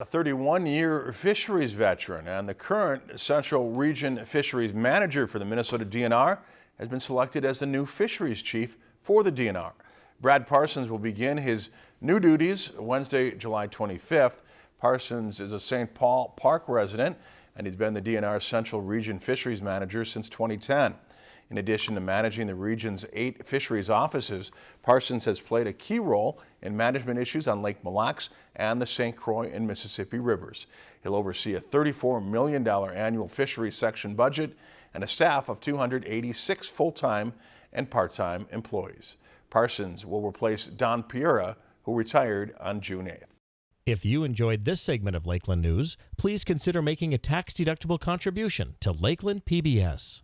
A 31-year fisheries veteran and the current Central Region Fisheries Manager for the Minnesota DNR has been selected as the new fisheries chief for the DNR. Brad Parsons will begin his new duties Wednesday, July 25th. Parsons is a St. Paul Park resident and he's been the DNR Central Region Fisheries Manager since 2010. In addition to managing the region's eight fisheries offices, Parsons has played a key role in management issues on Lake Mille Lacs and the St. Croix and Mississippi rivers. He'll oversee a $34 million annual fisheries section budget and a staff of 286 full-time and part-time employees. Parsons will replace Don Pereira, who retired on June 8th. If you enjoyed this segment of Lakeland News, please consider making a tax-deductible contribution to Lakeland PBS.